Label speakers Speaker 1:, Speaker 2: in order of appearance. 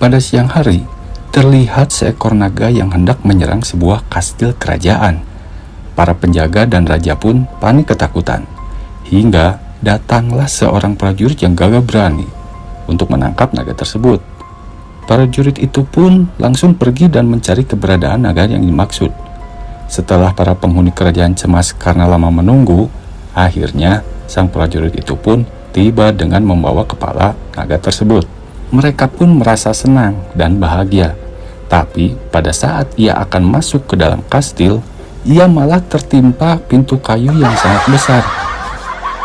Speaker 1: Pada siang hari, terlihat seekor naga yang hendak menyerang sebuah kastil kerajaan. Para penjaga dan raja pun panik ketakutan. Hingga datanglah seorang prajurit yang gagah berani untuk menangkap naga tersebut. Para jurid itu pun langsung pergi dan mencari keberadaan naga yang dimaksud. Setelah para penghuni kerajaan cemas karena lama menunggu, akhirnya sang prajurit itu pun tiba dengan membawa kepala naga tersebut. Mereka pun merasa senang dan bahagia. Tapi pada saat ia akan masuk ke dalam kastil, ia malah tertimpa pintu kayu yang sangat besar.